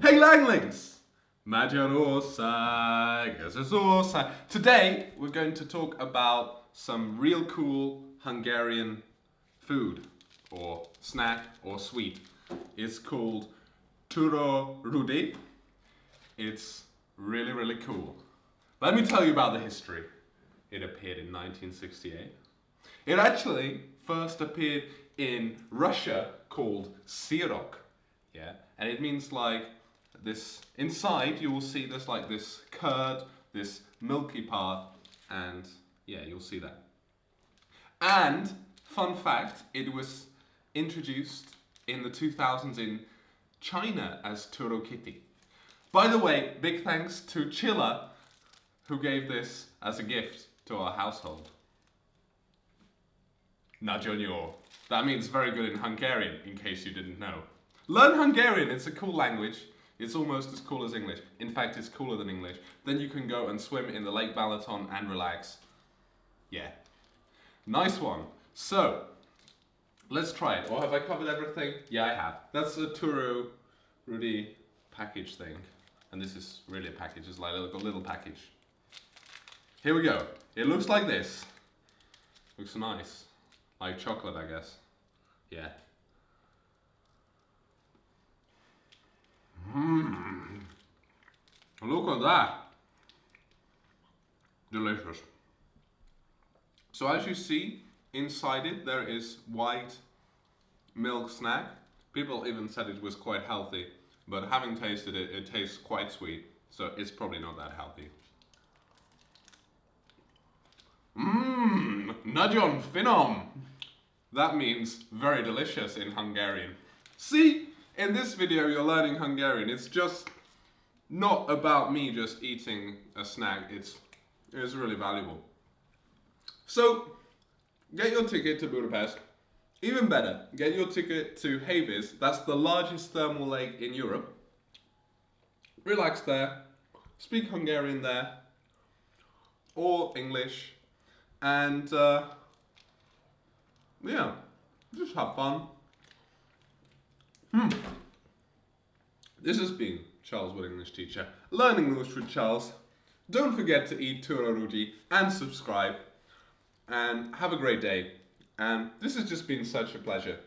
Hey Langlings! Ez az ország. Today we're going to talk about some real cool Hungarian food or snack or sweet. It's called Turo Rudi. It's really, really cool. Let me tell you about the history. It appeared in 1968. It actually first appeared in Russia called Sirok. Yeah, and it means like this inside you will see there's like this curd, this milky part, and yeah, you'll see that. And fun fact, it was introduced in the 2000s in China as Turokiti. By the way, big thanks to Chilla who gave this as a gift to our household. Nagyon jó. That means very good in Hungarian, in case you didn't know. Learn Hungarian, it's a cool language. It's almost as cool as English. In fact, it's cooler than English. Then you can go and swim in the Lake Balaton and relax. Yeah. Nice one. So, let's try it. Or have I covered everything? Yeah, I have. That's a Turo Rudi package thing. And this is really a package. It's like a little, little package. Here we go. It looks like this. Looks nice. Like chocolate, I guess. Yeah. Mmm. Look at that. Delicious. So as you see, inside it there is white milk snack. People even said it was quite healthy, but having tasted it, it tastes quite sweet, so it's probably not that healthy. Mmm, nagyon finom. That means very delicious in Hungarian. See, in this video you're learning Hungarian. It's just not about me just eating a snack. It's, it's really valuable. So, get your ticket to Budapest. Even better, get your ticket to Hévíz. That's the largest thermal lake in Europe. Relax there. Speak Hungarian there. Or English. And uh, yeah, just have fun. Hmm. This has been Charles Wood English Teacher, Learning English with Charles. Don't forget to eat Turo Rudi and subscribe. And have a great day. And this has just been such a pleasure.